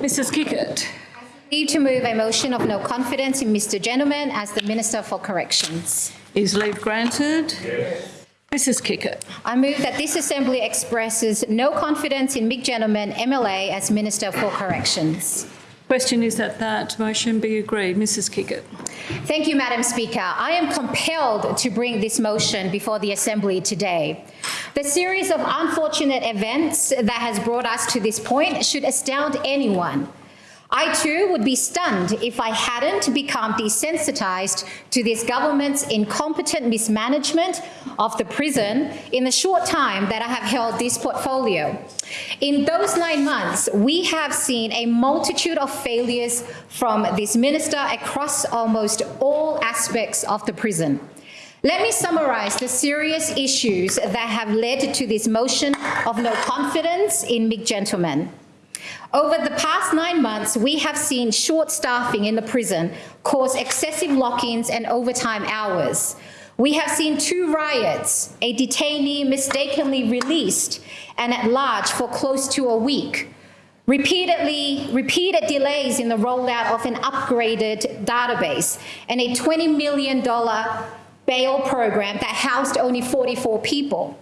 Mrs Kikkert. Leave to move a motion of no confidence in Mr Gentleman as the Minister for Corrections. Is leave granted? Yes. Mrs Kikkert. I move that this Assembly expresses no confidence in Mick Gentleman, MLA, as Minister for Corrections. Question is that that motion be agreed. Mrs Kikkert. Thank you, Madam Speaker. I am compelled to bring this motion before the Assembly today. The series of unfortunate events that has brought us to this point should astound anyone. I too would be stunned if I hadn't become desensitized to this government's incompetent mismanagement of the prison in the short time that I have held this portfolio. In those nine months, we have seen a multitude of failures from this minister across almost all aspects of the prison. Let me summarize the serious issues that have led to this motion of no confidence in Mick Gentleman. Over the past nine months, we have seen short staffing in the prison cause excessive lock-ins and overtime hours. We have seen two riots, a detainee mistakenly released and at large for close to a week, repeatedly repeated delays in the rollout of an upgraded database, and a $20 million bail program that housed only 44 people.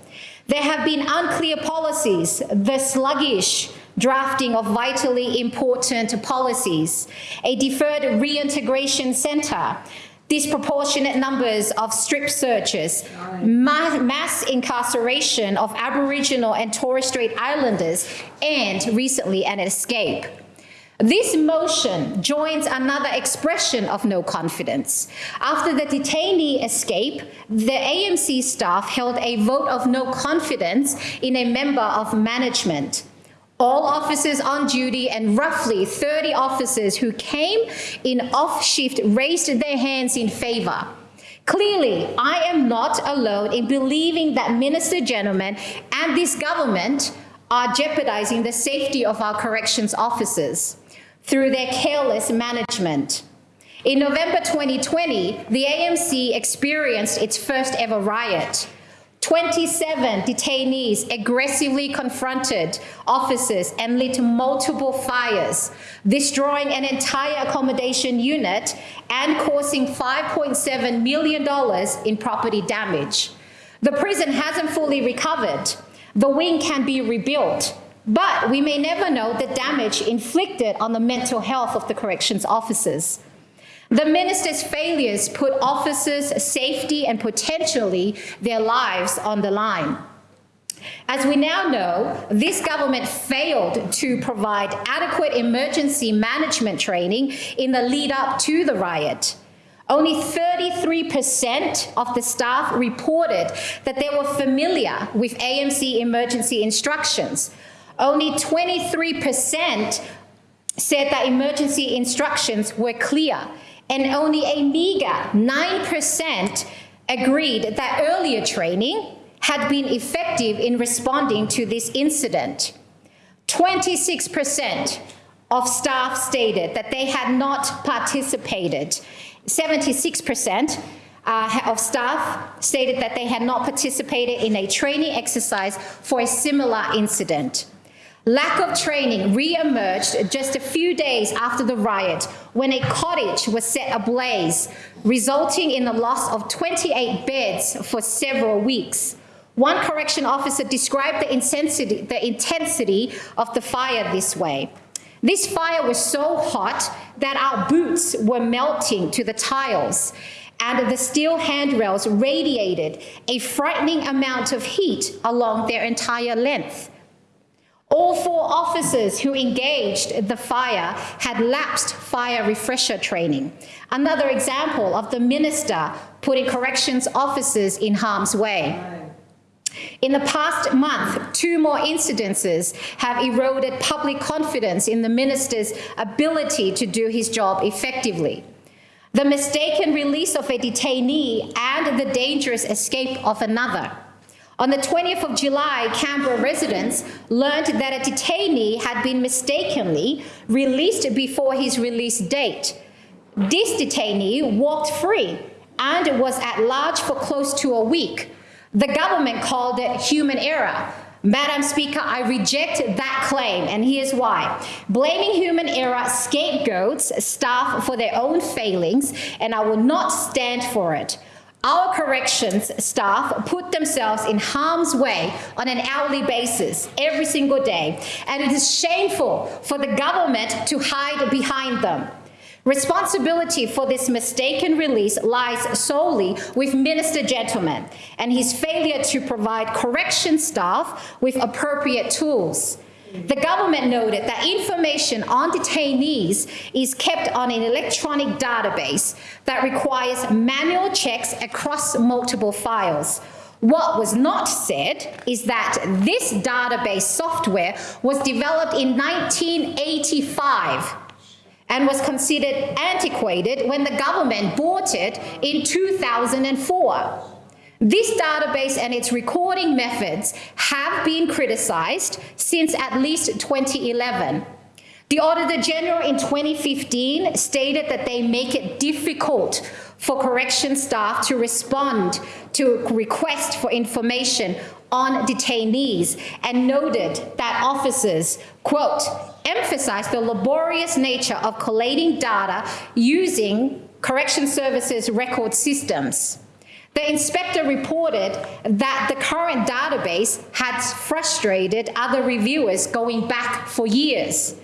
There have been unclear policies, the sluggish drafting of vitally important policies, a deferred reintegration centre, disproportionate numbers of strip searches, ma mass incarceration of Aboriginal and Torres Strait Islanders, and recently an escape. This motion joins another expression of no confidence. After the detainee escape, the AMC staff held a vote of no confidence in a member of management all officers on duty and roughly 30 officers who came in off shift raised their hands in favour. Clearly, I am not alone in believing that Minister Gentleman and this government are jeopardising the safety of our corrections officers through their careless management. In November 2020, the AMC experienced its first ever riot. 27 detainees aggressively confronted officers and lit multiple fires, destroying an entire accommodation unit and causing $5.7 million in property damage. The prison hasn't fully recovered. The wing can be rebuilt, but we may never know the damage inflicted on the mental health of the corrections officers. The minister's failures put officers' safety and potentially their lives on the line. As we now know, this government failed to provide adequate emergency management training in the lead up to the riot. Only 33% of the staff reported that they were familiar with AMC emergency instructions. Only 23% said that emergency instructions were clear and only a meager 9% agreed that earlier training had been effective in responding to this incident. 26% of staff stated that they had not participated. 76% uh, of staff stated that they had not participated in a training exercise for a similar incident. Lack of training re-emerged just a few days after the riot when a cottage was set ablaze, resulting in the loss of 28 beds for several weeks. One correction officer described the intensity, the intensity of the fire this way. This fire was so hot that our boots were melting to the tiles and the steel handrails radiated a frightening amount of heat along their entire length. All four officers who engaged the fire had lapsed fire refresher training. Another example of the minister putting corrections officers in harm's way. In the past month, two more incidences have eroded public confidence in the minister's ability to do his job effectively. The mistaken release of a detainee and the dangerous escape of another. On the 20th of July, Canberra residents learned that a detainee had been mistakenly released before his release date. This detainee walked free and was at large for close to a week. The government called it human error, Madam Speaker, I reject that claim, and here's why. Blaming human error scapegoats staff for their own failings, and I will not stand for it. Our corrections staff put themselves in harm's way on an hourly basis every single day, and it is shameful for the government to hide behind them. Responsibility for this mistaken release lies solely with Minister Gentleman and his failure to provide correction staff with appropriate tools. The government noted that information on detainees is kept on an electronic database that requires manual checks across multiple files. What was not said is that this database software was developed in 1985 and was considered antiquated when the government bought it in 2004. This database and its recording methods have been criticized since at least 2011. The Auditor General in 2015 stated that they make it difficult for correction staff to respond to requests for information on detainees and noted that officers, quote, emphasize the laborious nature of collating data using correction services record systems. The inspector reported that the current database had frustrated other reviewers going back for years.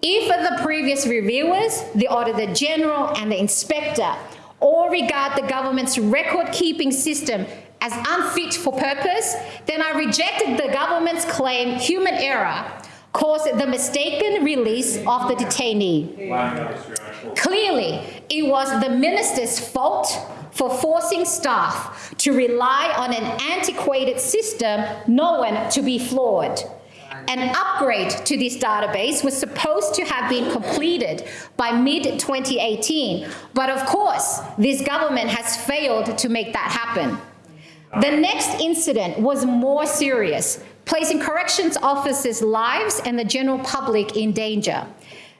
If the previous reviewers, the Auditor General and the inspector all regard the government's record-keeping system as unfit for purpose, then I rejected the government's claim human error caused the mistaken release of the detainee. Clearly, it was the minister's fault for forcing staff to rely on an antiquated system known to be flawed. An upgrade to this database was supposed to have been completed by mid-2018, but of course, this government has failed to make that happen. The next incident was more serious, placing corrections officers' lives and the general public in danger.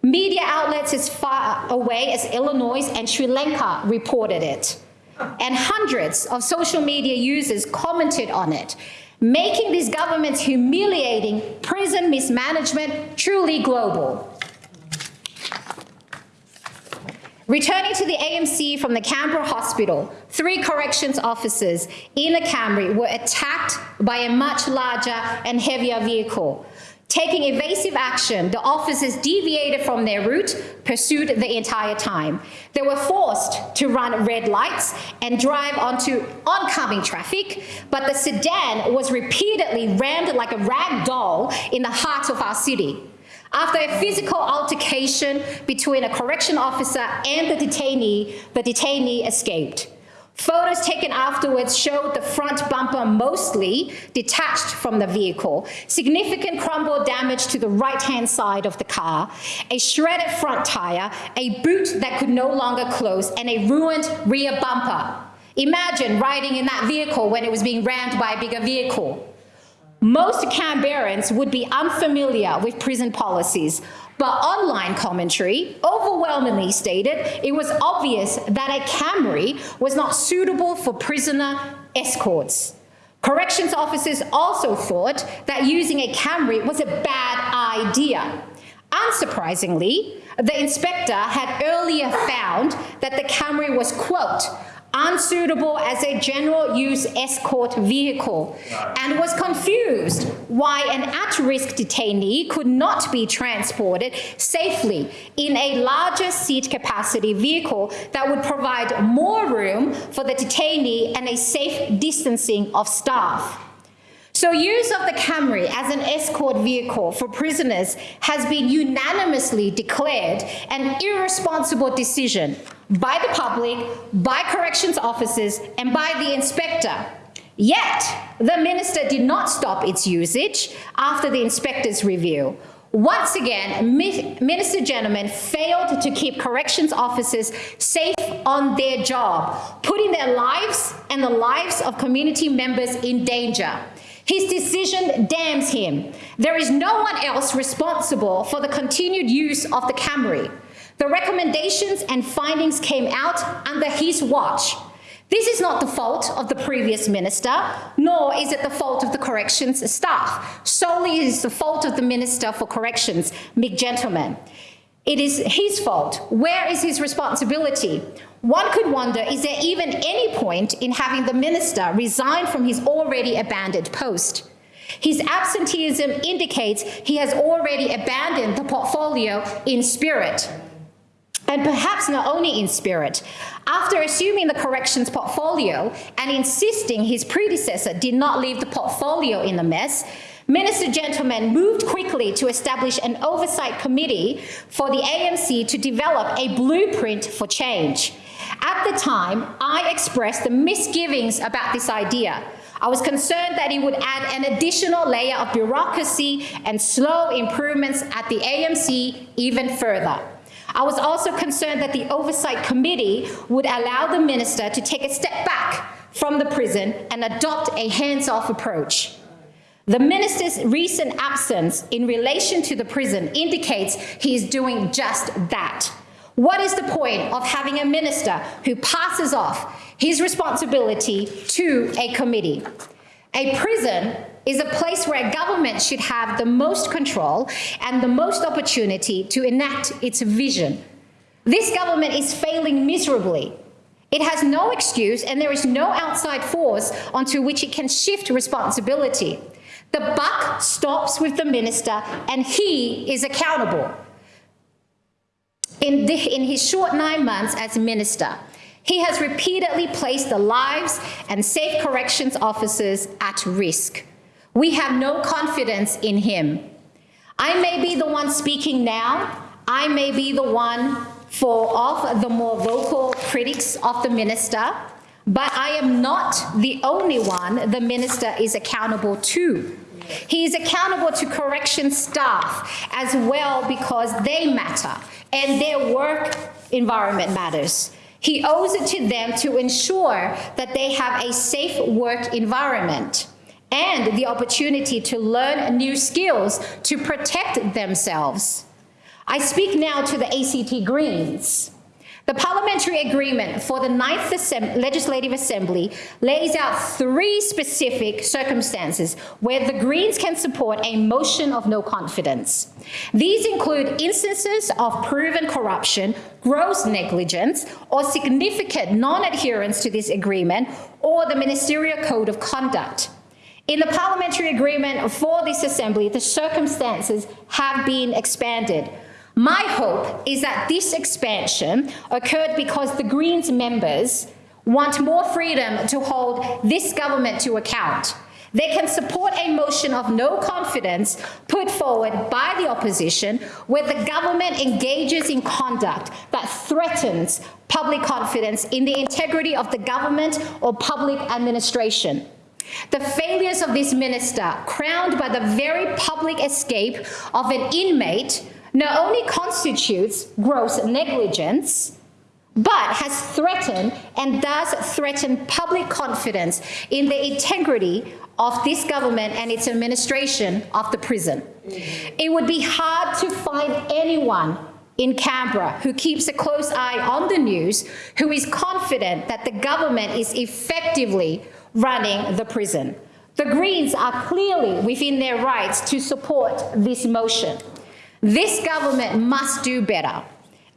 Media outlets as far away as Illinois and Sri Lanka reported it. And hundreds of social media users commented on it, making this government's humiliating prison mismanagement truly global. Returning to the AMC from the Canberra hospital, three corrections officers in a Camry were attacked by a much larger and heavier vehicle. Taking evasive action, the officers deviated from their route, pursued the entire time. They were forced to run red lights and drive onto oncoming traffic, but the sedan was repeatedly rammed like a rag doll in the heart of our city. After a physical altercation between a correction officer and the detainee, the detainee escaped. Photos taken afterwards showed the front bumper mostly detached from the vehicle, significant crumble damage to the right-hand side of the car, a shredded front tire, a boot that could no longer close, and a ruined rear bumper. Imagine riding in that vehicle when it was being rammed by a bigger vehicle. Most Canberrans would be unfamiliar with prison policies, but online commentary overwhelmingly stated it was obvious that a Camry was not suitable for prisoner escorts. Corrections officers also thought that using a Camry was a bad idea. Unsurprisingly, the inspector had earlier found that the Camry was, quote, unsuitable as a general use escort vehicle and was confused why an at-risk detainee could not be transported safely in a larger seat capacity vehicle that would provide more room for the detainee and a safe distancing of staff. So use of the Camry as an escort vehicle for prisoners has been unanimously declared an irresponsible decision by the public, by corrections officers, and by the inspector. Yet, the minister did not stop its usage after the inspector's review. Once again, Minister Gentleman failed to keep corrections officers safe on their job, putting their lives and the lives of community members in danger. His decision damns him. There is no one else responsible for the continued use of the Camry. The recommendations and findings came out under his watch. This is not the fault of the previous minister, nor is it the fault of the corrections staff. Solely it is the fault of the Minister for Corrections, Mick Gentleman. It is his fault. Where is his responsibility? One could wonder, is there even any point in having the minister resign from his already abandoned post? His absenteeism indicates he has already abandoned the portfolio in spirit. And perhaps not only in spirit. After assuming the corrections portfolio and insisting his predecessor did not leave the portfolio in a mess, Minister Gentleman moved quickly to establish an oversight committee for the AMC to develop a blueprint for change. At the time, I expressed the misgivings about this idea. I was concerned that it would add an additional layer of bureaucracy and slow improvements at the AMC even further. I was also concerned that the Oversight Committee would allow the minister to take a step back from the prison and adopt a hands-off approach. The minister's recent absence in relation to the prison indicates he is doing just that. What is the point of having a minister who passes off his responsibility to a committee? A prison is a place where government should have the most control and the most opportunity to enact its vision. This government is failing miserably. It has no excuse and there is no outside force onto which it can shift responsibility. The buck stops with the minister and he is accountable. In, the, in his short nine months as minister, he has repeatedly placed the lives and safe corrections officers at risk. We have no confidence in him. I may be the one speaking now. I may be the one for of the more vocal critics of the minister, but I am not the only one the minister is accountable to. He is accountable to correction staff as well because they matter and their work environment matters. He owes it to them to ensure that they have a safe work environment and the opportunity to learn new skills to protect themselves. I speak now to the ACT Greens. The parliamentary agreement for the Ninth Assem Legislative Assembly lays out three specific circumstances where the Greens can support a motion of no confidence. These include instances of proven corruption, gross negligence, or significant non-adherence to this agreement or the Ministerial Code of Conduct. In the parliamentary agreement for this assembly, the circumstances have been expanded. My hope is that this expansion occurred because the Greens members want more freedom to hold this government to account. They can support a motion of no confidence put forward by the opposition where the government engages in conduct that threatens public confidence in the integrity of the government or public administration. The failures of this minister, crowned by the very public escape of an inmate not only constitutes gross negligence, but has threatened and does threaten public confidence in the integrity of this government and its administration of the prison. It would be hard to find anyone in Canberra who keeps a close eye on the news who is confident that the government is effectively running the prison. The Greens are clearly within their rights to support this motion. This government must do better.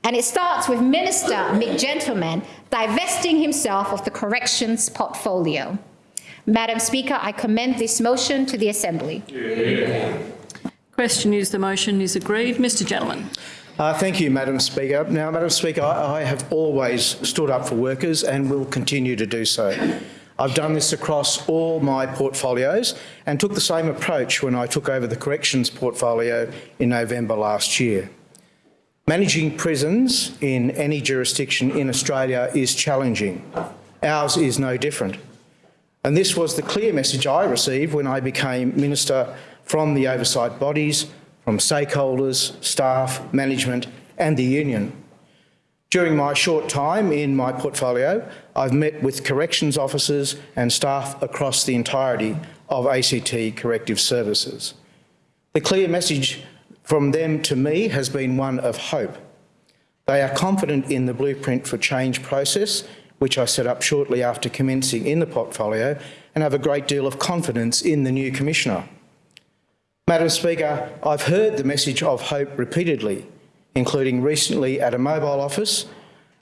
And it starts with Minister Mick Gentleman divesting himself of the corrections portfolio. Madam Speaker, I commend this motion to the Assembly. Yeah. Question is the motion is agreed. Mr Gentleman. Uh, thank you, Madam Speaker. Now, Madam Speaker, I, I have always stood up for workers and will continue to do so. I've done this across all my portfolios and took the same approach when I took over the corrections portfolio in November last year. Managing prisons in any jurisdiction in Australia is challenging. Ours is no different. And this was the clear message I received when I became Minister from the oversight bodies, from stakeholders, staff, management and the union. During my short time in my portfolio, I've met with corrections officers and staff across the entirety of ACT Corrective Services. The clear message from them to me has been one of hope. They are confident in the Blueprint for Change process which I set up shortly after commencing in the portfolio, and have a great deal of confidence in the new Commissioner. Madam Speaker, I've heard the message of hope repeatedly, including recently at a mobile office,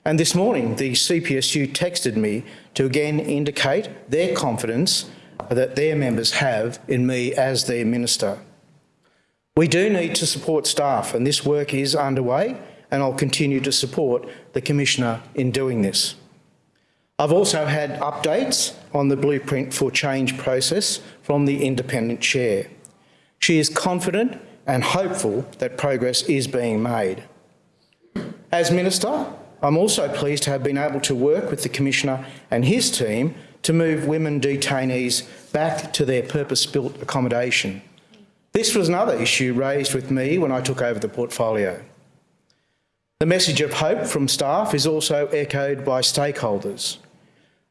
and this morning the CPSU texted me to again indicate their confidence that their members have in me as their Minister. We do need to support staff and this work is underway and I'll continue to support the Commissioner in doing this. I've also had updates on the Blueprint for Change process from the Independent Chair. She is confident and hopeful that progress is being made. As Minister, I'm also pleased to have been able to work with the Commissioner and his team to move women detainees back to their purpose-built accommodation. This was another issue raised with me when I took over the portfolio. The message of hope from staff is also echoed by stakeholders.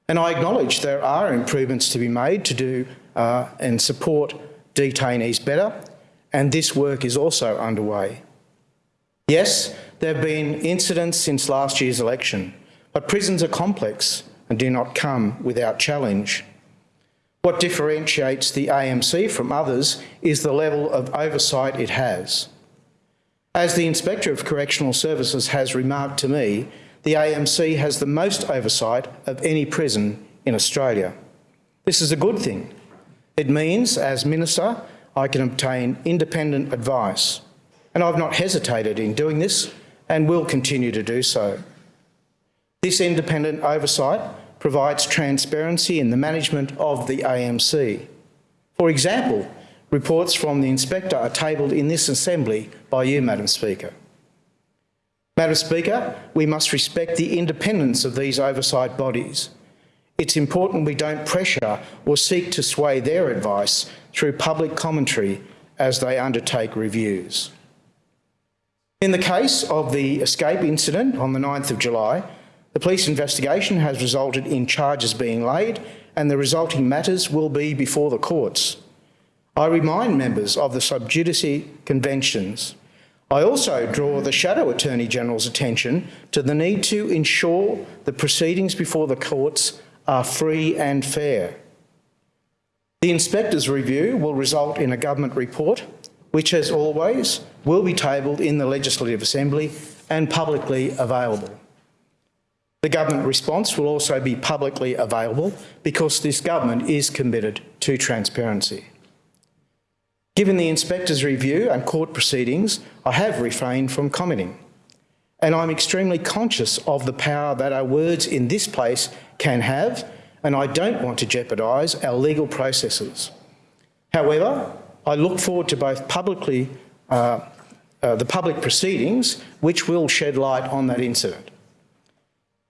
And I acknowledge there are improvements to be made to do uh, and support detainees better, and this work is also underway. Yes, there have been incidents since last year's election, but prisons are complex and do not come without challenge. What differentiates the AMC from others is the level of oversight it has. As the Inspector of Correctional Services has remarked to me, the AMC has the most oversight of any prison in Australia. This is a good thing. It means, as Minister, I can obtain independent advice, and I've not hesitated in doing this and will continue to do so. This independent oversight provides transparency in the management of the AMC. For example, reports from the inspector are tabled in this assembly by you, Madam Speaker. Madam Speaker, we must respect the independence of these oversight bodies. It's important we don't pressure or seek to sway their advice through public commentary as they undertake reviews. In the case of the escape incident on the 9th of July, the police investigation has resulted in charges being laid and the resulting matters will be before the courts. I remind members of the sub judice conventions. I also draw the Shadow Attorney General's attention to the need to ensure the proceedings before the courts are free and fair. The Inspector's review will result in a government report, which as always will be tabled in the Legislative Assembly and publicly available. The government response will also be publicly available because this government is committed to transparency. Given the inspector's review and court proceedings, I have refrained from commenting. And I'm extremely conscious of the power that our words in this place can have, and I don't want to jeopardise our legal processes. However, I look forward to both publicly, uh, uh, the public proceedings, which will shed light on that incident.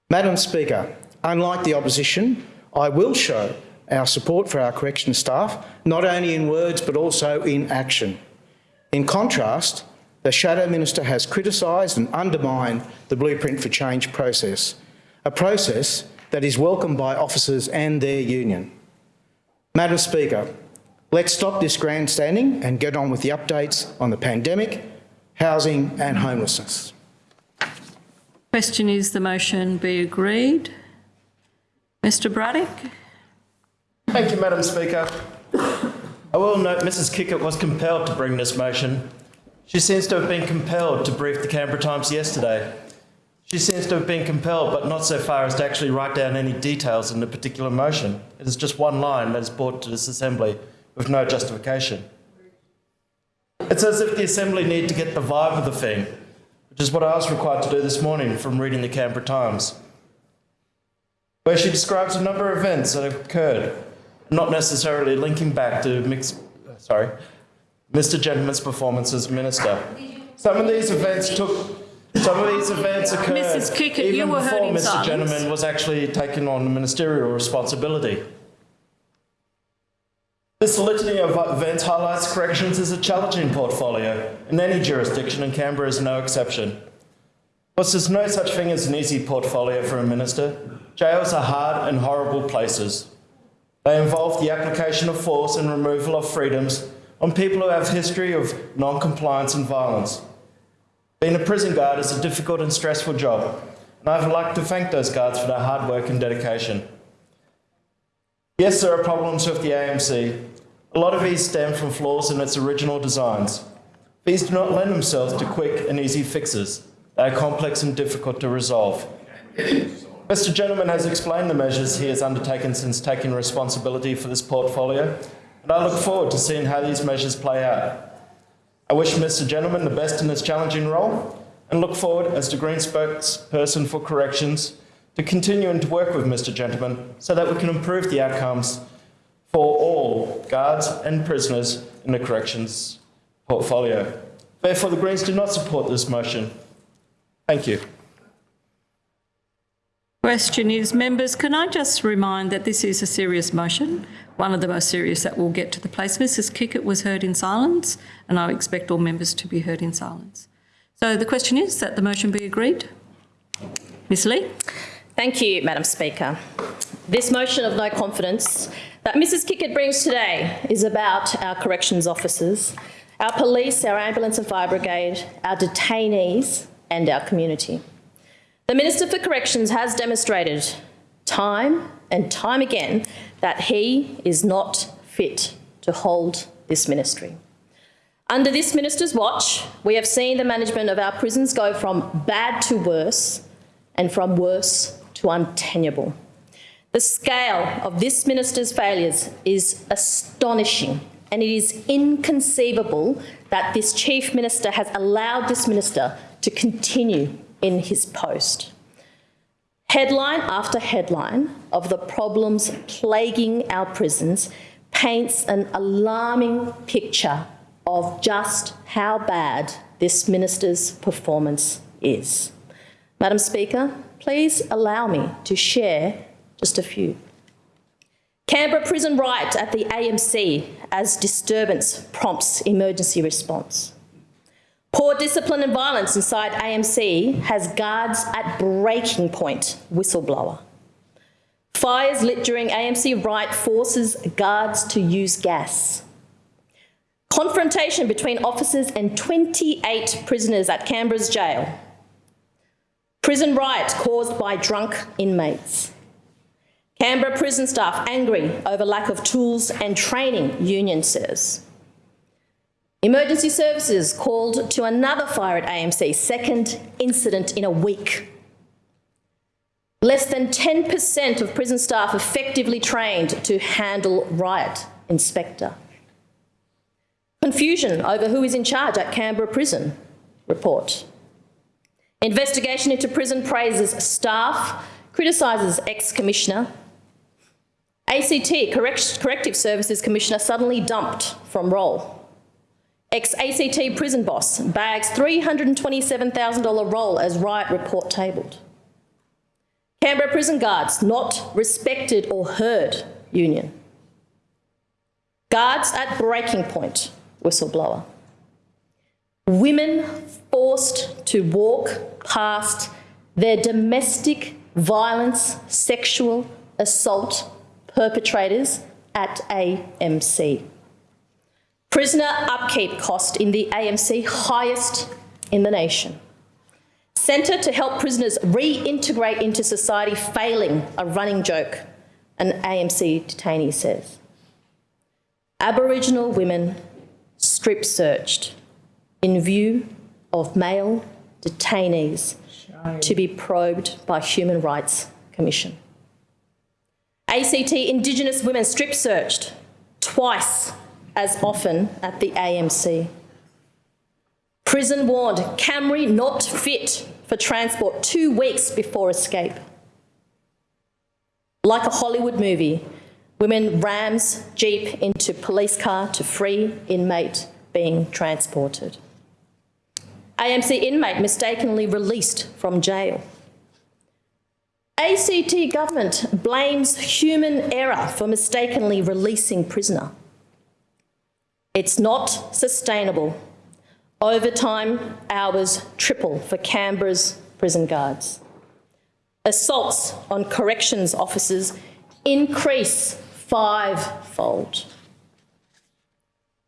Madam Speaker, unlike the opposition, I will show our support for our correction staff, not only in words but also in action. In contrast, the Shadow Minister has criticised and undermined the Blueprint for Change process, a process that is welcomed by officers and their union. Madam Speaker, let's stop this grandstanding and get on with the updates on the pandemic, housing and homelessness. Question is the motion be agreed. Mr Braddock? Thank you, Madam Speaker. I will note Mrs Kikkert was compelled to bring this motion. She seems to have been compelled to brief the Canberra Times yesterday. She seems to have been compelled, but not so far as to actually write down any details in the particular motion. It is just one line that is brought to this Assembly with no justification. It's as if the Assembly need to get the vibe of the thing which is what I was required to do this morning from reading the Canberra Times, where she describes a number of events that have occurred, not necessarily linking back to sorry, Mr. Gentleman's performance as minister. Some of these events took. Some of these events occurred Mrs. Kikkert, you even were before Mr. silence. Gentleman was actually taking on ministerial responsibility. This litany of events highlights corrections as a challenging portfolio in any jurisdiction, and Canberra is no exception. Whilst there's no such thing as an easy portfolio for a minister, jails are hard and horrible places. They involve the application of force and removal of freedoms on people who have history of non-compliance and violence. Being a prison guard is a difficult and stressful job, and I'd like to thank those guards for their hard work and dedication. Yes, there are problems with the AMC. A lot of these stem from flaws in its original designs. These do not lend themselves to quick and easy fixes. They are complex and difficult to resolve. Mr Gentleman has explained the measures he has undertaken since taking responsibility for this portfolio, and I look forward to seeing how these measures play out. I wish Mr Gentleman the best in his challenging role and look forward, as the Green spokesperson for corrections, to continuing to work with Mr Gentleman so that we can improve the outcomes for all guards and prisoners in the corrections portfolio. Therefore, the Greens do not support this motion. Thank you. Question is, members, can I just remind that this is a serious motion, one of the most serious that will get to the place. Mrs Kikkert was heard in silence, and I expect all members to be heard in silence. So the question is that the motion be agreed. Ms Lee? Thank you, Madam Speaker. This motion of no confidence that Mrs Kikkert brings today is about our corrections officers, our police, our ambulance and fire brigade, our detainees and our community. The Minister for Corrections has demonstrated time and time again that he is not fit to hold this ministry. Under this minister's watch, we have seen the management of our prisons go from bad to worse and from worse to untenable. The scale of this minister's failures is astonishing and it is inconceivable that this chief minister has allowed this minister to continue in his post. Headline after headline of the problems plaguing our prisons paints an alarming picture of just how bad this minister's performance is. Madam Speaker, please allow me to share just a few. Canberra prison riot at the AMC as disturbance prompts emergency response. Poor discipline and violence inside AMC has guards at breaking point, whistleblower. Fires lit during AMC riot forces guards to use gas. Confrontation between officers and 28 prisoners at Canberra's jail. Prison riot caused by drunk inmates. Canberra prison staff angry over lack of tools and training, union says. Emergency services called to another fire at AMC, second incident in a week. Less than 10% of prison staff effectively trained to handle riot inspector. Confusion over who is in charge at Canberra Prison report. Investigation into prison praises staff, criticises ex-commissioner. ACT, Correct Corrective Services Commissioner, suddenly dumped from role. Ex-ACT prison boss bags $327,000 role as riot report tabled. Canberra prison guards not respected or heard union. Guards at breaking point whistleblower. Women forced to walk past their domestic violence, sexual assault perpetrators at AMC. Prisoner upkeep cost in the AMC highest in the nation. Centre to help prisoners reintegrate into society failing a running joke, an AMC detainee says. Aboriginal women strip searched in view of male detainees to be probed by Human Rights Commission. ACT Indigenous women strip searched twice as often at the AMC. Prison warned Camry not fit for transport two weeks before escape. Like a Hollywood movie, women rams jeep into police car to free inmate being transported. AMC inmate mistakenly released from jail. ACT government blames human error for mistakenly releasing prisoner. It's not sustainable. Overtime hours triple for Canberra's prison guards. Assaults on corrections officers increase fivefold.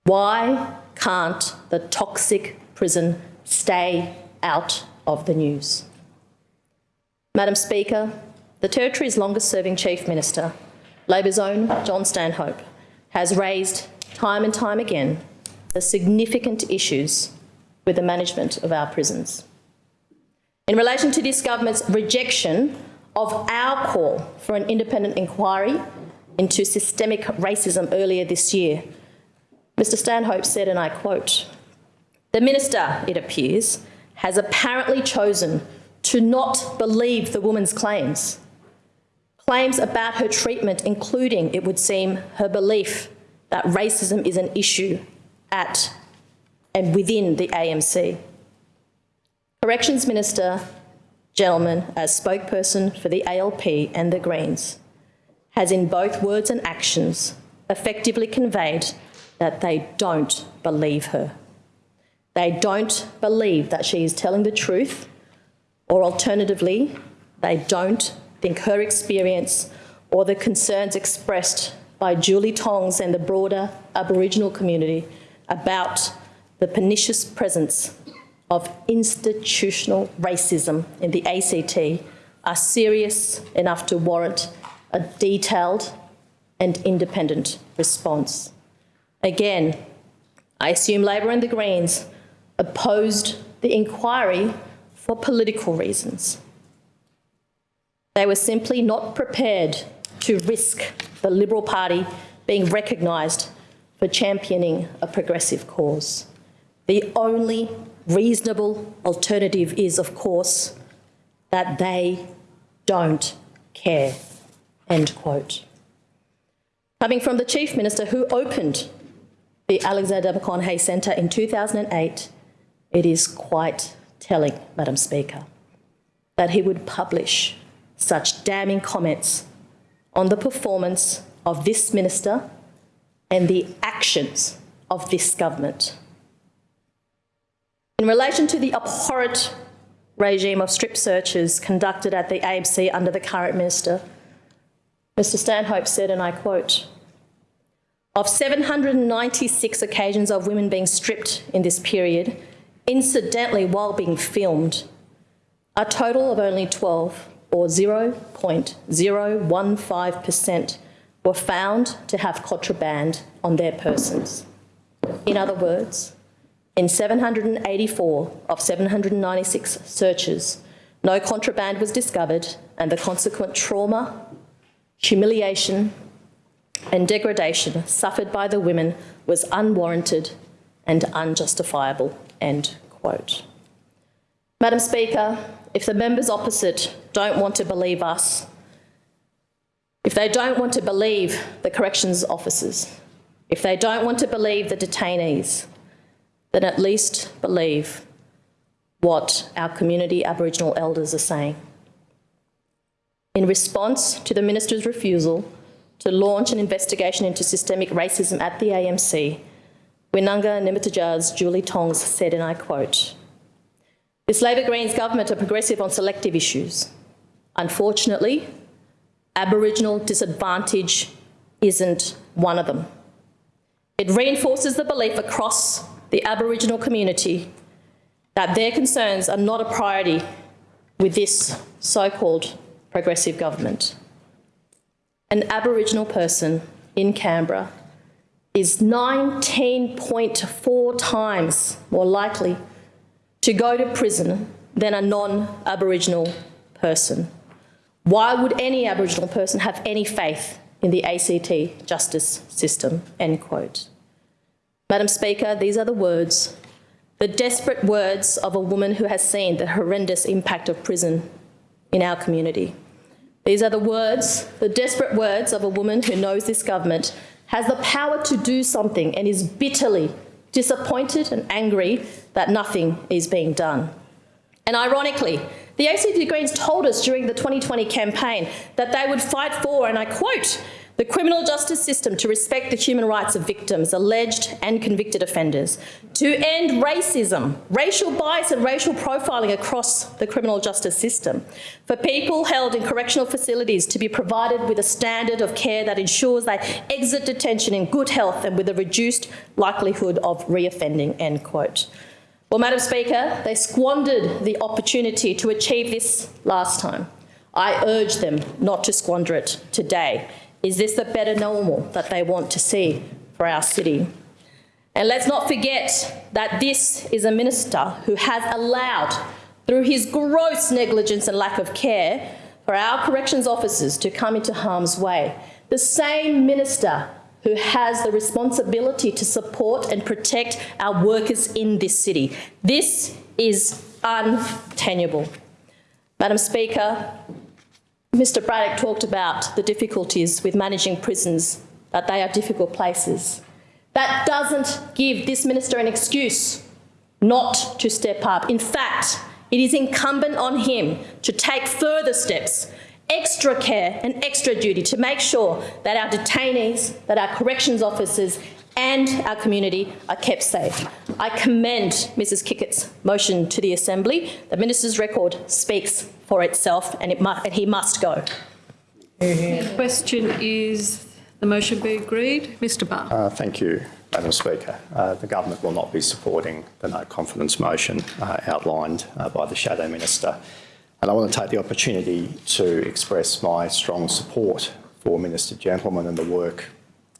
Why can't the toxic prison stay out of the news? Madam Speaker, the Territory's longest serving Chief Minister, Labor's own John Stanhope, has raised time and time again the significant issues with the management of our prisons. In relation to this government's rejection of our call for an independent inquiry into systemic racism earlier this year, Mr Stanhope said, and I quote, the minister, it appears, has apparently chosen to not believe the woman's claims. Claims about her treatment, including, it would seem, her belief that racism is an issue at and within the AMC. Corrections Minister, Gentleman, as spokesperson for the ALP and the Greens, has in both words and actions effectively conveyed that they don't believe her. They don't believe that she is telling the truth, or alternatively, they don't think her experience or the concerns expressed by Julie Tongs and the broader Aboriginal community about the pernicious presence of institutional racism in the ACT are serious enough to warrant a detailed and independent response. Again, I assume Labor and the Greens opposed the inquiry for political reasons. They were simply not prepared to risk the Liberal Party being recognised for championing a progressive cause. The only reasonable alternative is, of course, that they don't care. End quote. Coming from the Chief Minister who opened the Alexander Maconochie Centre in 2008, it is quite telling, Madam Speaker, that he would publish such damning comments on the performance of this minister and the actions of this government. In relation to the abhorrent regime of strip searches conducted at the AMC under the current minister, Mr Stanhope said, and I quote, of 796 occasions of women being stripped in this period, incidentally while being filmed, a total of only 12 or 0.015% were found to have contraband on their persons. In other words, in 784 of 796 searches, no contraband was discovered and the consequent trauma, humiliation and degradation suffered by the women was unwarranted and unjustifiable, end quote. Madam Speaker, if the members opposite don't want to believe us, if they don't want to believe the corrections officers, if they don't want to believe the detainees, then at least believe what our community Aboriginal elders are saying. In response to the Minister's refusal to launch an investigation into systemic racism at the AMC, Winnunga Nimmityjah's Julie Tongs said, and I quote, this Labor Greens government are progressive on selective issues. Unfortunately, Aboriginal disadvantage isn't one of them. It reinforces the belief across the Aboriginal community that their concerns are not a priority with this so-called progressive government. An Aboriginal person in Canberra is 19.4 times more likely to go to prison than a non-Aboriginal person. Why would any Aboriginal person have any faith in the ACT justice system, end quote. Madam Speaker, these are the words, the desperate words of a woman who has seen the horrendous impact of prison in our community. These are the words, the desperate words of a woman who knows this government has the power to do something and is bitterly disappointed and angry that nothing is being done. And ironically, the ACT Greens told us during the 2020 campaign that they would fight for, and I quote, the criminal justice system to respect the human rights of victims, alleged and convicted offenders, to end racism, racial bias and racial profiling across the criminal justice system, for people held in correctional facilities to be provided with a standard of care that ensures they exit detention in good health and with a reduced likelihood of reoffending, end quote. Well, Madam Speaker, they squandered the opportunity to achieve this last time I urge them not to squander it today. Is this the better normal that they want to see for our city? And let's not forget that this is a minister who has allowed, through his gross negligence and lack of care, for our corrections officers to come into harm's way. The same minister who has the responsibility to support and protect our workers in this city. This is untenable. Madam Speaker, Mr Braddock talked about the difficulties with managing prisons, that they are difficult places. That doesn't give this minister an excuse not to step up. In fact, it is incumbent on him to take further steps, extra care and extra duty to make sure that our detainees, that our corrections officers and our community are kept safe. I commend Mrs Kikkert's motion to the Assembly. The minister's record speaks for itself and, it mu- and he must go. The question is, the motion be agreed? Mr Barr. Uh, Thank you, Madam Speaker. Uh, The government will not be supporting the no confidence motion uh, outlined uh, by the Shadow Minister. And I want to take the opportunity to express my strong support for Minister Gentleman and the work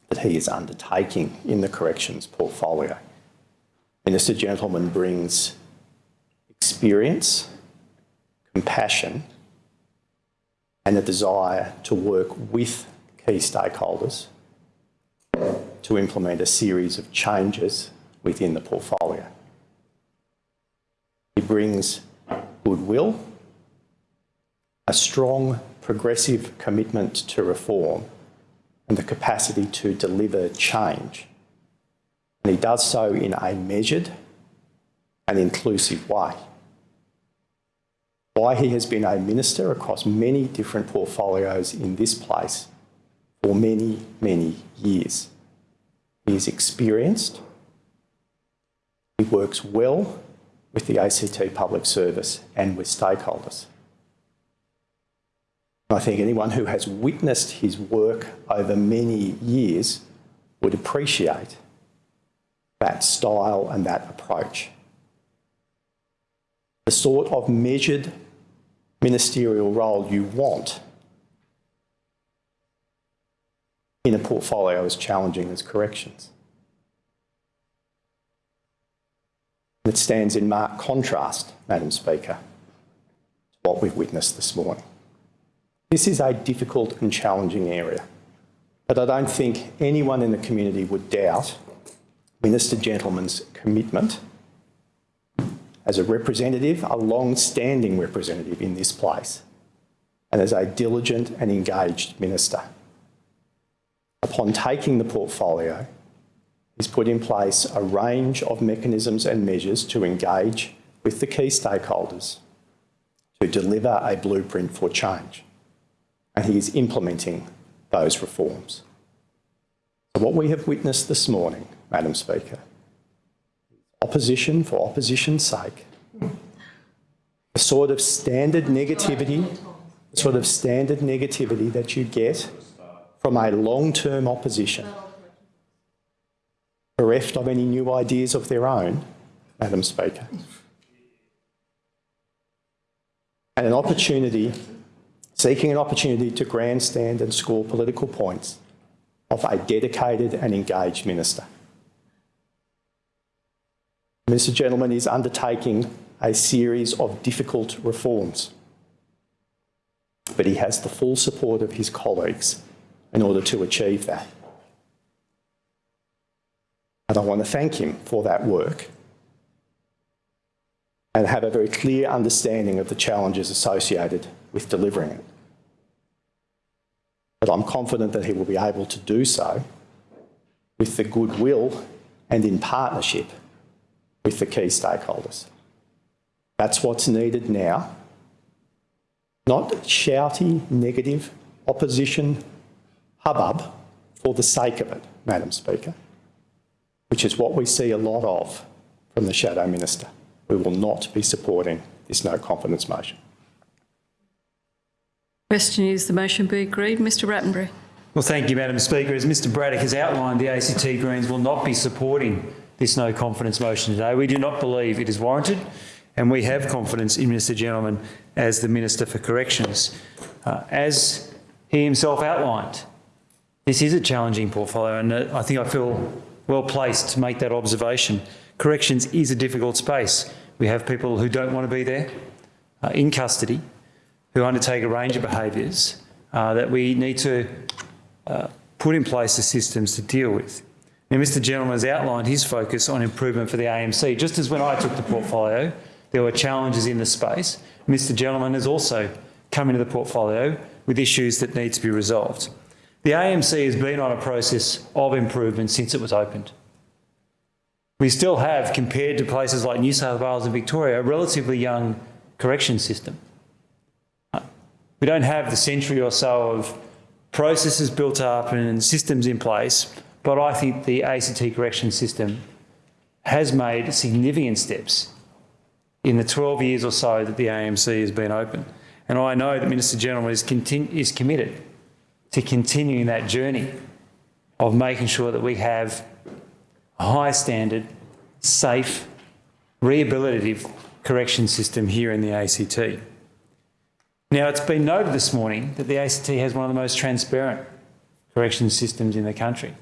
that he is undertaking in the corrections portfolio. Minister Gentleman brings experience, compassion and a desire to work with key stakeholders to implement a series of changes within the portfolio. He brings goodwill, a strong progressive commitment to reform and the capacity to deliver change. And he does so in a measured and inclusive way. Why he has been a minister across many different portfolios in this place for many, many years. He is experienced. He works well with the ACT Public Service and with stakeholders. I think anyone who has witnessed his work over many years would appreciate that style and that approach. The sort of measured ministerial role you want in a portfolio as challenging as corrections. It stands in marked contrast, Madam Speaker, to what we've witnessed this morning. This is a difficult and challenging area, but I don't think anyone in the community would doubt Minister Gentleman's commitment as a representative, a long-standing representative in this place, and as a diligent and engaged minister. Upon taking the portfolio, he's put in place a range of mechanisms and measures to engage with the key stakeholders to deliver a blueprint for change. And he is implementing those reforms. So what we have witnessed this morning, Madam Speaker, opposition for opposition's sake, the sort of standard negativity, the sort of standard negativity that you get from a long-term opposition, bereft of any new ideas of their own, Madam Speaker, and an opportunity, seeking an opportunity to grandstand and score political points of a dedicated and engaged minister. Mr Gentleman is undertaking a series of difficult reforms, but he has the full support of his colleagues in order to achieve that. And I want to thank him for that work and have a very clear understanding of the challenges associated with delivering it. But I'm confident that he will be able to do so with the goodwill and in partnership with the key stakeholders. That's what's needed now. Not shouty, negative, opposition hubbub for the sake of it, Madam Speaker, which is what we see a lot of from the Shadow Minister. We will not be supporting this no confidence motion. Question is, the motion be agreed? Mr Rattenbury. Well, thank you, Madam Speaker. As Mr Braddock has outlined, the ACT Greens will not be supporting this no confidence motion today. We do not believe it is warranted and we have confidence in Mr Gentleman as the Minister for Corrections. Uh, as he himself outlined, this is a challenging portfolio, and uh, I think I feel well placed to make that observation. Corrections is a difficult space. We have people who don't want to be there uh, in custody, who undertake a range of behaviours uh, that we need to uh, put in place the systems to deal with. Now, Mr Gentleman has outlined his focus on improvement for the AMC. Just as when I took the portfolio, there were challenges in the space, Mr Gentleman has also come into the portfolio with issues that need to be resolved. The AMC has been on a process of improvement since it was opened. We still have, compared to places like New South Wales and Victoria, a relatively young correction system. We don't have the century or so of processes built up and systems in place, but I think the ACT correction system has made significant steps in the 12 years or so that the AMC has been open. And I know that Minister General is, is committed to continuing that journey of making sure that we have a high standard, safe, rehabilitative correction system here in the ACT. Now, it's been noted this morning that the ACT has one of the most transparent correction systems in the country.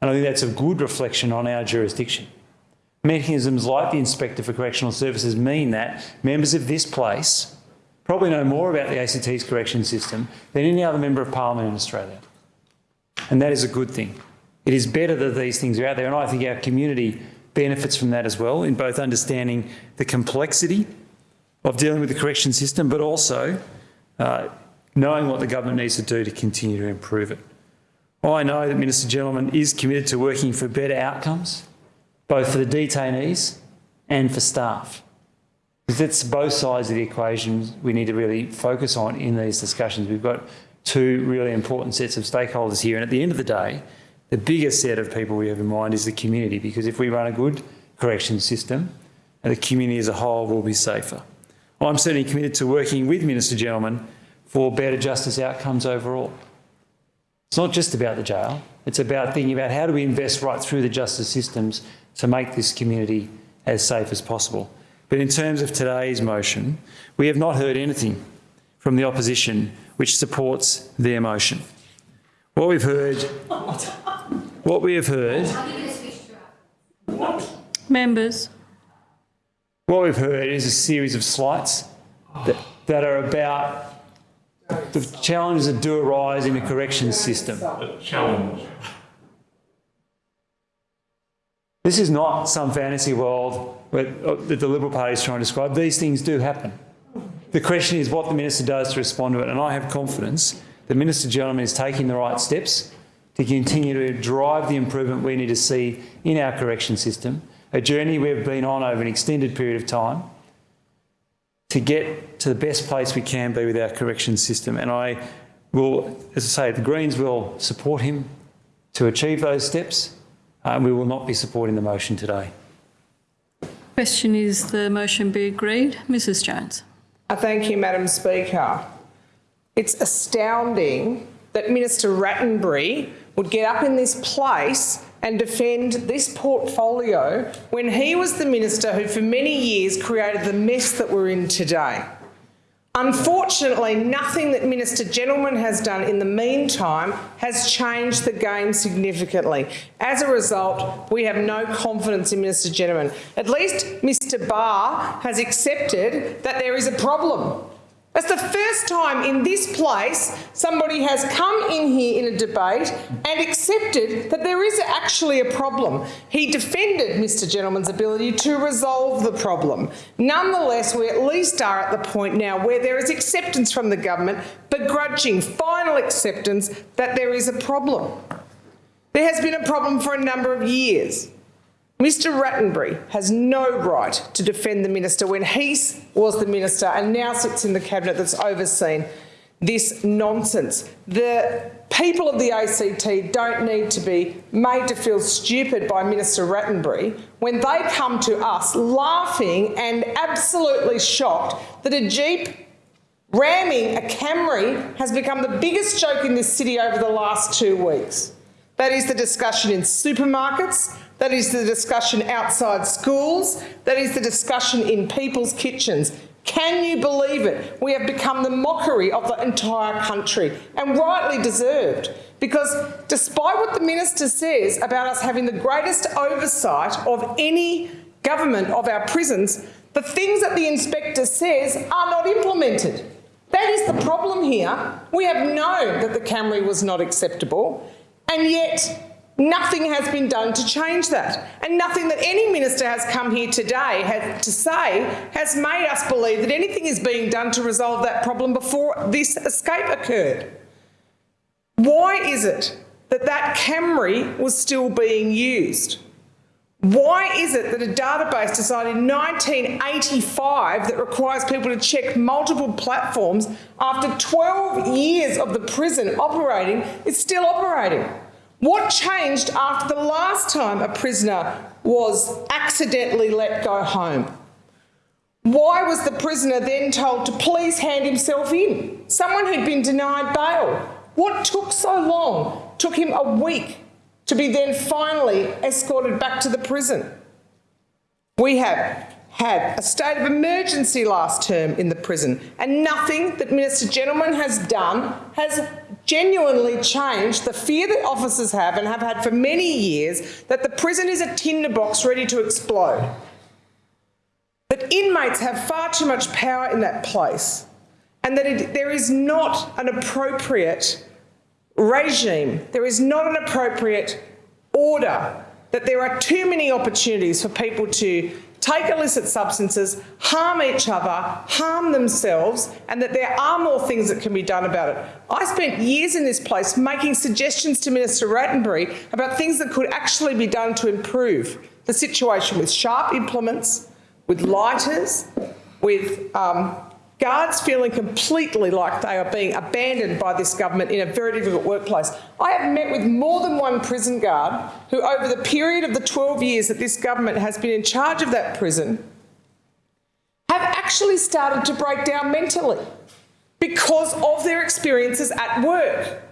And I think that's a good reflection on our jurisdiction. Mechanisms like the Inspector for Correctional Services mean that members of this place probably know more about the ACT's correction system than any other Member of Parliament in Australia. And that is a good thing. It is better that these things are out there, and I think our community benefits from that as well, in both understanding the complexity of dealing with the correction system, but also uh, knowing what the government needs to do to continue to improve it. I know that Minister Gentleman is committed to working for better outcomes, both for the detainees and for staff. Because it's both sides of the equation we need to really focus on in these discussions. We've got two really important sets of stakeholders here, and at the end of the day, the biggest set of people we have in mind is the community, because if we run a good correction system, the community as a whole will be safer. I'm certainly committed to working with Minister Gentleman for better justice outcomes overall. It's not just about the jail, it's about thinking about how do we invest right through the justice systems to make this community as safe as possible. But in terms of today's motion, we have not heard anything from the opposition which supports their motion. What we've heard, what we have heard, Members. What we've heard is a series of slights that, that are about the challenges that do arise in the corrections system. challenge. This is not some fantasy world uh, that the Liberal Party is trying to describe. These things do happen. The question is what the Minister does to respond to it, and I have confidence the Minister Gentleman is taking the right steps to continue to drive the improvement we need to see in our correction system, a journey we've been on over an extended period of time to get to the best place we can be with our correction system. And I will, as I say, the Greens will support him to achieve those steps. Uh, we will not be supporting the motion today. Question is the motion be agreed? Mrs Jones. I thank you, Madam Speaker. It's astounding that Minister Rattenbury would get up in this place and defend this portfolio when he was the minister who for many years created the mess that we're in today. Unfortunately, nothing that Minister Gentleman has done in the meantime has changed the game significantly. As a result, we have no confidence in Minister Gentleman. At least Mr Barr has accepted that there is a problem. That's the first time in this place somebody has come in here in a debate and accepted that there is actually a problem. He defended Mr Gentleman's ability to resolve the problem. Nonetheless, we at least are at the point now where there is acceptance from the government, begrudging final acceptance that there is a problem. There has been a problem for a number of years. Mr Rattenbury has no right to defend the minister when he was the minister and now sits in the cabinet that's overseen this nonsense. The people of the ACT don't need to be made to feel stupid by Minister Rattenbury when they come to us laughing and absolutely shocked that a Jeep ramming a Camry has become the biggest joke in this city over the last two weeks. That is the discussion in supermarkets, That is the discussion outside schools. That is the discussion in people's kitchens. Can you believe it? We have become the mockery of the entire country and rightly deserved. Because despite what the minister says about us having the greatest oversight of any government of our prisons, the things that the inspector says are not implemented. That is the problem here. We have known that the Camry was not acceptable, and yet nothing has been done to change that. And nothing that any minister has come here today has, to say has made us believe that anything is being done to resolve that problem before this escape occurred. Why is it that that Camry was still being used? Why is it that a database decided in 1985 that requires people to check multiple platforms after 12 years of the prison operating is still operating? What changed after the last time a prisoner was accidentally let go home? Why was the prisoner then told to please hand himself in? Someone who'd been denied bail. What took so long? Took him a week to be then finally escorted back to the prison. We have had a state of emergency last term in the prison, and nothing that Minister Gentleman has done has genuinely changed the fear that officers have and have had for many years that the prison is a tinderbox ready to explode. That inmates have far too much power in that place, and that it, there is not an appropriate regime, there is not an appropriate order, that there are too many opportunities for people to take illicit substances, harm each other, harm themselves, and that there are more things that can be done about it. I spent years in this place making suggestions to Minister Rattenbury about things that could actually be done to improve the situation with sharp implements, with lighters, with um, guards feeling completely like they are being abandoned by this government in a very difficult workplace. I have met with more than one prison guard who over the period of the 12 years that this government has been in charge of that prison have actually started to break down mentally because of their experiences at work.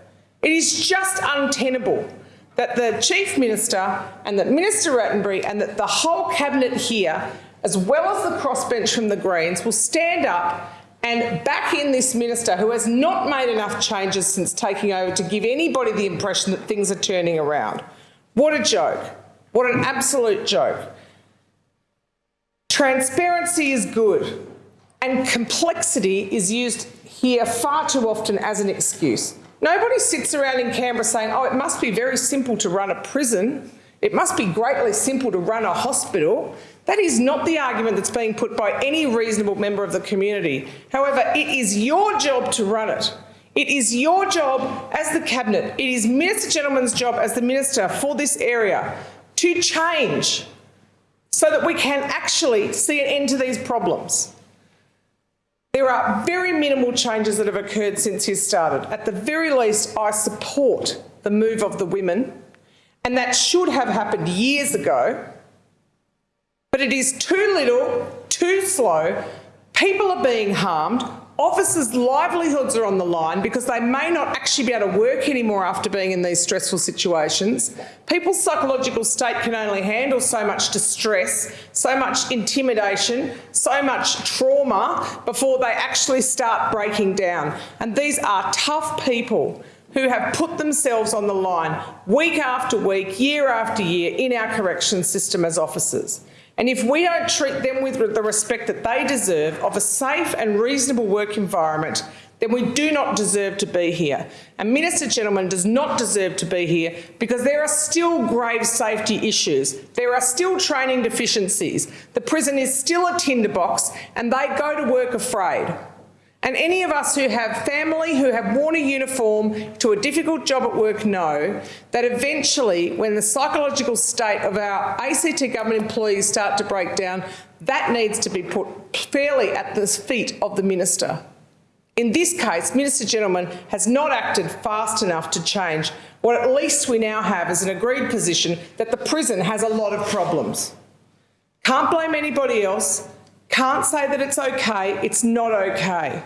It is just untenable that the Chief Minister and that Minister Rattenbury and that the whole Cabinet here as well as the crossbench from the Greens, will stand up and back in this minister who has not made enough changes since taking over to give anybody the impression that things are turning around. What a joke. What an absolute joke. Transparency is good and complexity is used here far too often as an excuse. Nobody sits around in Canberra saying, oh, it must be very simple to run a prison. It must be greatly simple to run a hospital. That is not the argument that's being put by any reasonable member of the community. However, it is your job to run it. It is your job as the Cabinet, it is Minister Gentleman's job as the Minister for this area to change so that we can actually see an end to these problems. There are very minimal changes that have occurred since he started. At the very least, I support the move of the women, and that should have happened years ago but it is too little, too slow. People are being harmed. Officers' livelihoods are on the line because they may not actually be able to work anymore after being in these stressful situations. People's psychological state can only handle so much distress, so much intimidation, so much trauma before they actually start breaking down. And these are tough people who have put themselves on the line week after week, year after year in our corrections system as officers. And if we don't treat them with the respect that they deserve of a safe and reasonable work environment, then we do not deserve to be here. And Minister Gentleman does not deserve to be here because there are still grave safety issues. There are still training deficiencies. The prison is still a tinderbox and they go to work afraid. And any of us who have family who have worn a uniform to a difficult job at work know that eventually when the psychological state of our ACT government employees start to break down, that needs to be put fairly at the feet of the minister. In this case, Minister Gentleman has not acted fast enough to change what at least we now have is an agreed position that the prison has a lot of problems. Can't blame anybody else, can't say that it's okay, it's not okay.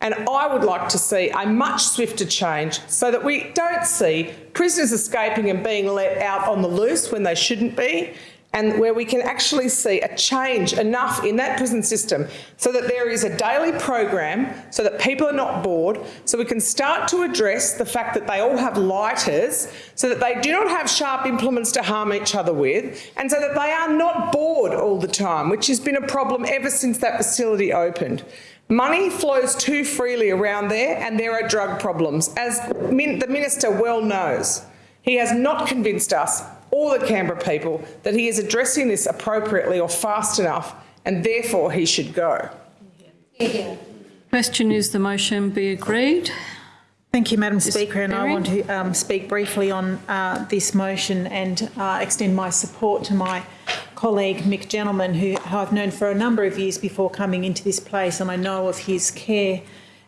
And I would like to see a much swifter change so that we don't see prisoners escaping and being let out on the loose when they shouldn't be, and where we can actually see a change enough in that prison system so that there is a daily program so that people are not bored, so we can start to address the fact that they all have lighters, so that they do not have sharp implements to harm each other with, and so that they are not bored all the time, which has been a problem ever since that facility opened. Money flows too freely around there and there are drug problems, as min the Minister well knows. He has not convinced us or the Canberra people that he is addressing this appropriately or fast enough and therefore he should go. Question is the motion be agreed? Thank you, Madam Speaker, and I want to um, speak briefly on uh, this motion and uh, extend my support to my colleague Mick Gentleman, who who I've known for a number of years before coming into this place, and I know of his care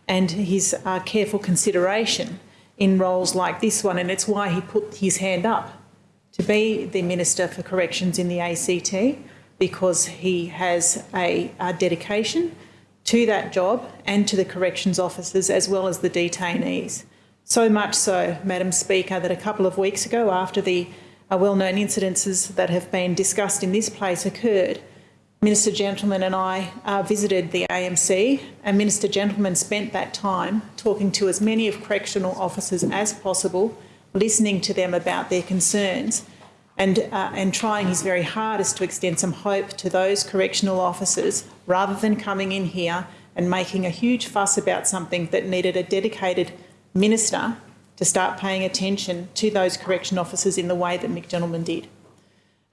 and his uh, careful consideration in roles like this one, and it's why he put his hand up to be the Minister for Corrections in the ACT, because he has a, a dedication to that job and to the corrections officers as well as the detainees. So much so, Madam Speaker, that a couple of weeks ago, after the uh, well-known incidences that have been discussed in this place occurred, Minister Gentleman and I uh, visited the AMC and Minister Gentleman spent that time talking to as many of correctional officers as possible, listening to them about their concerns and, uh, and trying his very hardest to extend some hope to those correctional officers rather than coming in here and making a huge fuss about something that needed a dedicated minister to start paying attention to those correction officers in the way that Mick did.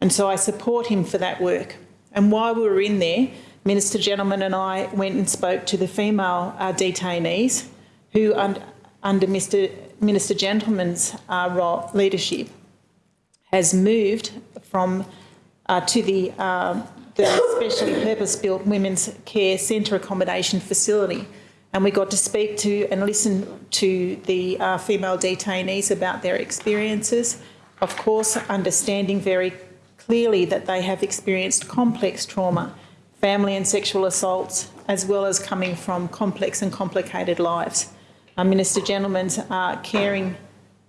And so I support him for that work. And while we were in there, Minister Gentleman and I went and spoke to the female uh, detainees who, un under Mr Minister Gentleman's uh, role, leadership, has moved from uh, to the, uh, the specially purpose-built women's care centre accommodation facility. And we got to speak to and listen to the uh, female detainees about their experiences, of course understanding very clearly that they have experienced complex trauma, family and sexual assaults, as well as coming from complex and complicated lives. Uh, Minister Gentleman's uh, caring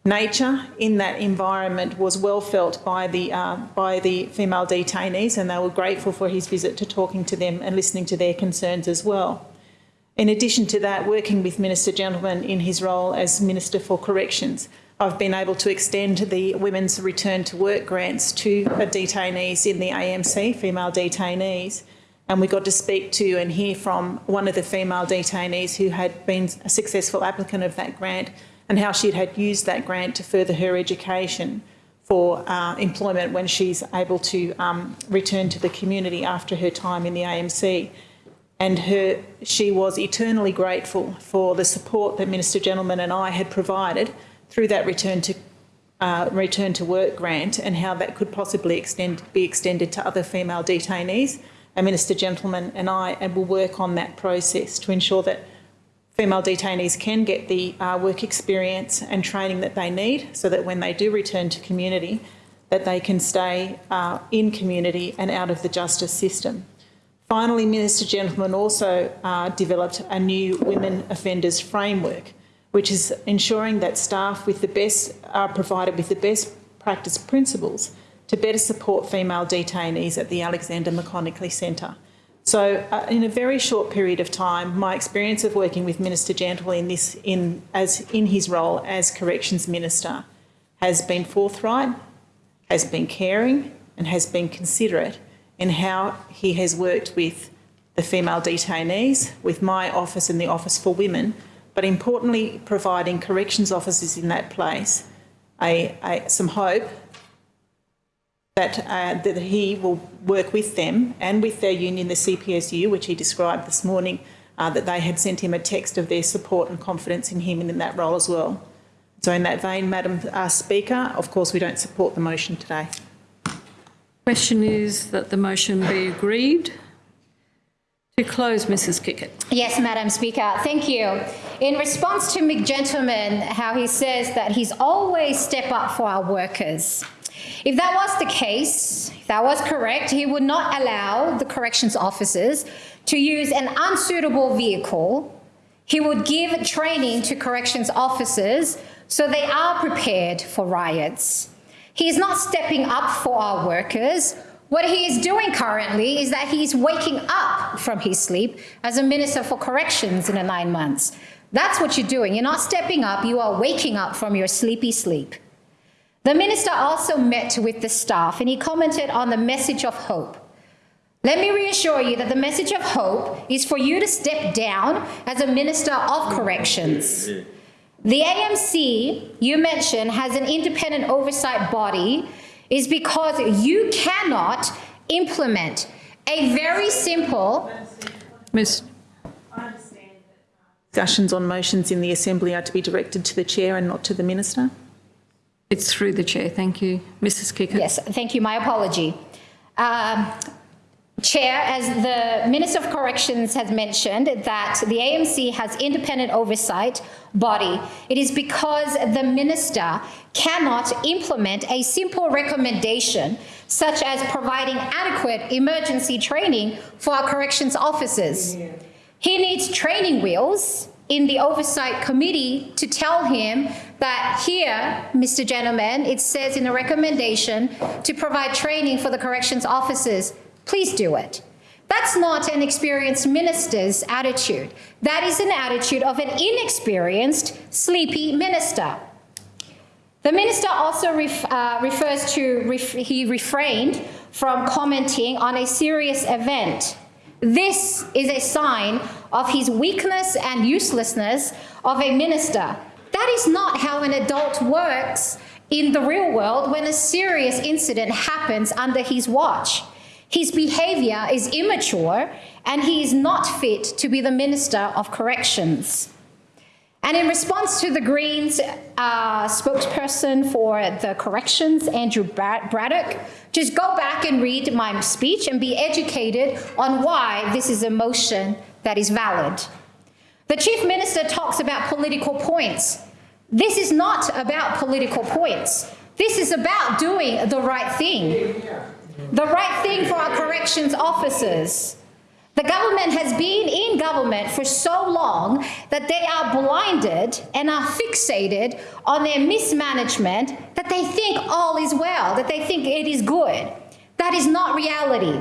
nature in that environment was well felt by the, uh, by the female detainees and they were grateful for his visit to talking to them and listening to their concerns as well. In addition to that, working with Minister Gentleman in his role as Minister for Corrections, I've been able to extend the Women's Return to Work grants to detainees in the AMC, female detainees, and we got to speak to and hear from one of the female detainees who had been a successful applicant of that grant and how she had used that grant to further her education for uh, employment when she's able to um, return to the community after her time in the AMC. And her, she was eternally grateful for the support that Minister Gentleman and I had provided through that return to uh, return to work grant and how that could possibly extend, be extended to other female detainees. And Minister Gentleman and I and will work on that process to ensure that female detainees can get the uh, work experience and training that they need so that when they do return to community that they can stay uh, in community and out of the justice system. Finally, Minister Gentleman also uh, developed a new women offenders framework which is ensuring that staff with the best are provided with the best practice principles to better support female detainees at the Alexander Maconochie Centre. So uh, in a very short period of time, my experience of working with Minister Gentle in, this, in, as, in his role as Corrections Minister has been forthright, has been caring and has been considerate in how he has worked with the female detainees, with my office and the Office for Women, but importantly providing corrections officers in that place a, a, some hope that, uh, that he will work with them and with their union, the CPSU, which he described this morning, uh, that they had sent him a text of their support and confidence in him and in that role as well. So in that vein, Madam uh, Speaker, of course we don't support the motion today. Question is that the motion be agreed. To close, Mrs Kikkert. Yes, Madam Speaker, thank you. In response to Mick Gentleman, how he says that he's always step up for our workers. If that was the case, if that was correct, he would not allow the corrections officers to use an unsuitable vehicle He would give training to corrections officers so they are prepared for riots. He is not stepping up for our workers. What he is doing currently is that he is waking up from his sleep as a Minister for Corrections in the nine months. That's what you're doing. You're not stepping up, you are waking up from your sleepy sleep. The minister also met with the staff and he commented on the message of hope. Let me reassure you that the message of hope is for you to step down as a minister of corrections. The AMC you mentioned has an independent oversight body is because you cannot implement a very simple Ms. Discussions on motions in the Assembly are to be directed to the Chair and not to the Minister. It's through the chair. Thank you. Mrs. Kikkert. Yes, thank you. My apology. Um, Chair, as the Minister of Corrections has mentioned, that the AMC has independent oversight body. It is because the Minister cannot implement a simple recommendation such as providing adequate emergency training for our corrections officers. He needs training wheels in the oversight committee to tell him that here, Mr. Gentleman, it says in the recommendation to provide training for the corrections officers. Please do it. That's not an experienced minister's attitude. That is an attitude of an inexperienced, sleepy minister. The minister also ref, uh, refers to, ref, he refrained from commenting on a serious event. This is a sign of his weakness and uselessness of a minister. That is not how an adult works in the real world when a serious incident happens under his watch. His behavior is immature and he is not fit to be the Minister of Corrections. And in response to the Greens uh, spokesperson for the corrections, Andrew Braddock, just go back and read my speech and be educated on why this is a motion that is valid. The Chief Minister talks about political points. This is not about political points. This is about doing the right thing. The right thing for our corrections officers. The government has been in government for so long that they are blinded and are fixated on their mismanagement that they think all is well, that they think it is good. That is not reality.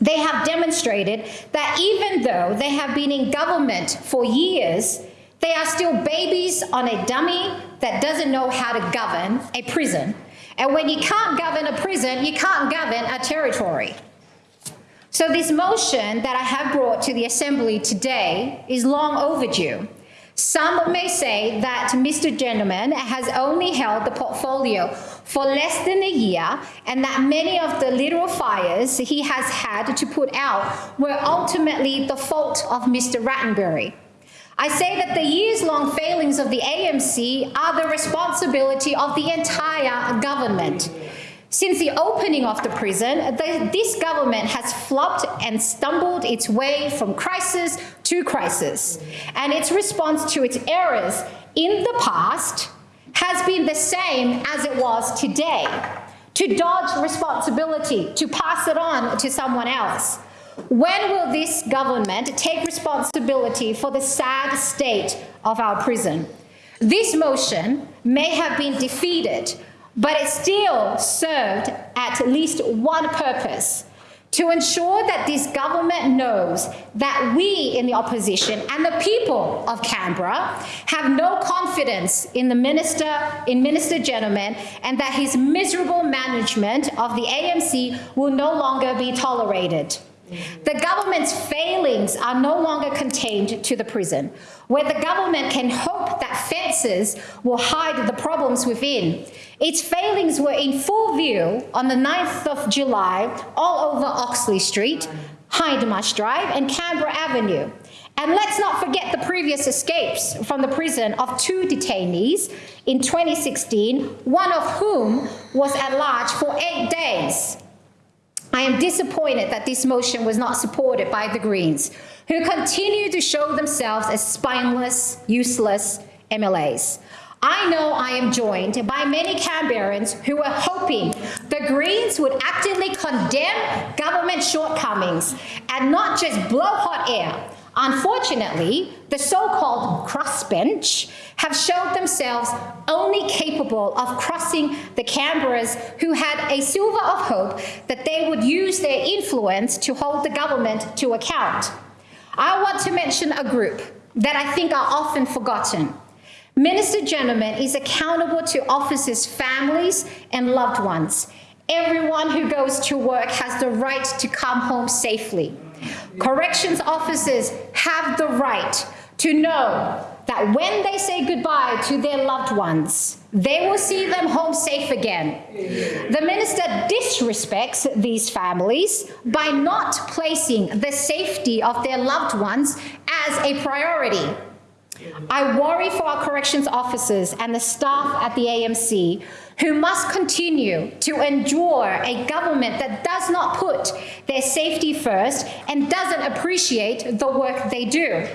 They have demonstrated that even though they have been in government for years, they are still babies on a dummy that doesn't know how to govern a prison. And when you can't govern a prison, you can't govern a territory. So this motion that I have brought to the Assembly today is long overdue. Some may say that Mr. Gentleman has only held the portfolio for less than a year and that many of the literal fires he has had to put out were ultimately the fault of Mr. Rattenbury. I say that the years-long failings of the AMC are the responsibility of the entire government. Since the opening of the prison, the, this government has flopped and stumbled its way from crisis to crisis. And its response to its errors in the past has been the same as it was today. To dodge responsibility, to pass it on to someone else. When will this government take responsibility for the sad state of our prison? This motion may have been defeated, but it still served at least one purpose to ensure that this government knows that we in the opposition and the people of Canberra have no confidence in the minister, in Minister Gentleman, and that his miserable management of the AMC will no longer be tolerated. The government's failings are no longer contained to the prison, where the government can hope that fences will hide the problems within. Its failings were in full view on the 9th of July all over Oxley Street, Hindmarsh Drive and Canberra Avenue. And let's not forget the previous escapes from the prison of two detainees in 2016, one of whom was at large for eight days. I am disappointed that this motion was not supported by the Greens, who continue to show themselves as spineless, useless MLAs. I know I am joined by many Canberrans who are hoping the Greens would actively condemn government shortcomings and not just blow hot air Unfortunately, the so-called crossbench have showed themselves only capable of crossing the Canberras who had a silver of hope that they would use their influence to hold the government to account. I want to mention a group that I think are often forgotten. Minister Gentleman is accountable to officers' families and loved ones. Everyone who goes to work has the right to come home safely. Corrections officers have the right to know that when they say goodbye to their loved ones, they will see them home safe again. The minister disrespects these families by not placing the safety of their loved ones as a priority. I worry for our corrections officers and the staff at the AMC who must continue to endure a government that does not put their safety first and doesn't appreciate the work they do.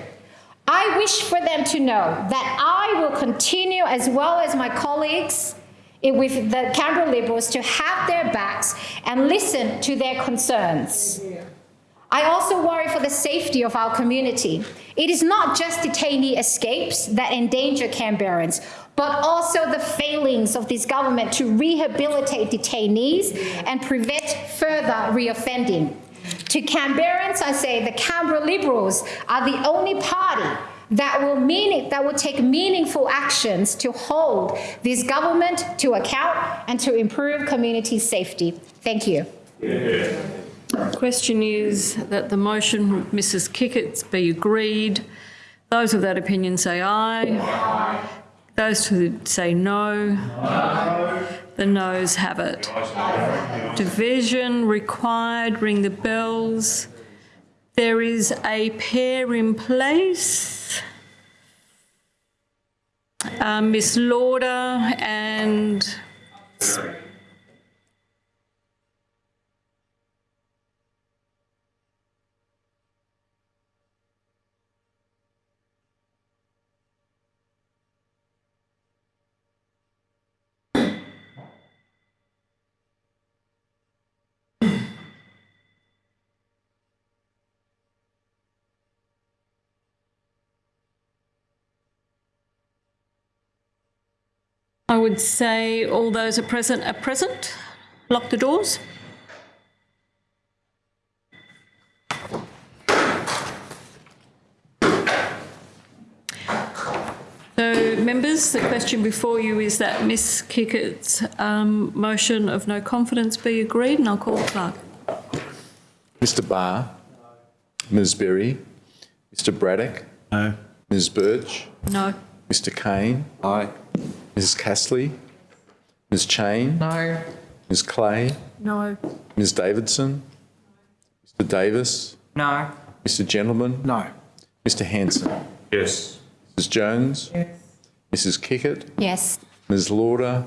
I wish for them to know that I will continue, as well as my colleagues eh, with the Canberra Liberals, to have their backs and listen to their concerns. I also worry for the safety of our community. It is not just detainee escapes that endanger Canberrans, but also the failings of this government to rehabilitate detainees and prevent further reoffending. To Canberrans, I say the Canberra Liberals are the only party that will that will take meaningful actions to hold this government to account and to improve community safety. Thank you. Question is that the motion, Mrs Kikkert's, be agreed. Those of that opinion say aye. Those who say no. The noes have it. Division required, ring the bells. There is a pair in place. Uh, Miss Lawder and I would say all those are present are present. Lock the doors. So, members, the question before you is that Miss Kikkert's um, motion of no confidence be agreed, and I'll call the clerk. Mr Barr. Ms Berry. Mr Braddock. No. Ms Burch. No. Mr Cain. Aye. Mrs Castley. Ms Cheyne. No. Ms Clay. No. Ms Davidson. Mr Davis. No. Mr Gentleman. No. Mr Hanson. Yes. Mrs Jones. Yes. Mrs Kikkert. Yes. Ms Lawder.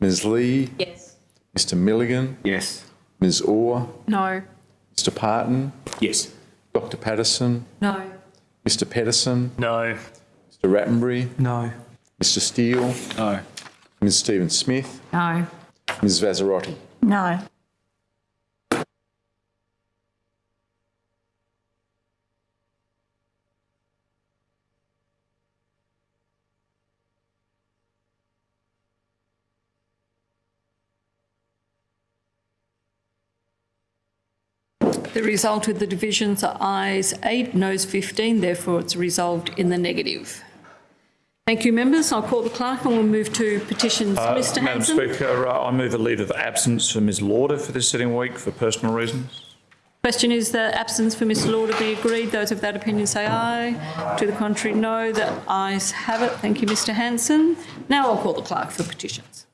Ms Lee. Yes. Mr Milligan. Yes. Ms Orr. No. Mr Parton. Yes. Dr Paterson. No. Mr Pedersen. No. Mr Rattenbury. No. Mr Steele. No. Ms Stephen Smith. No. Ms Vassarotti. No. The result of the divisions are ayes 8, noes 15, therefore it's resolved in the negative. Thank you, members. I'll call the clerk and we'll move to petitions. Mr Uh, Madam Hanson. Speaker, uh, I move a leave of absence for Ms Lawder for this sitting week for personal reasons. Question is the absence for Ms Lawder be agreed. Those of that opinion say aye. To the contrary, no. The ayes have it. Thank you, Mr Hanson. Now I'll call the clerk for petitions.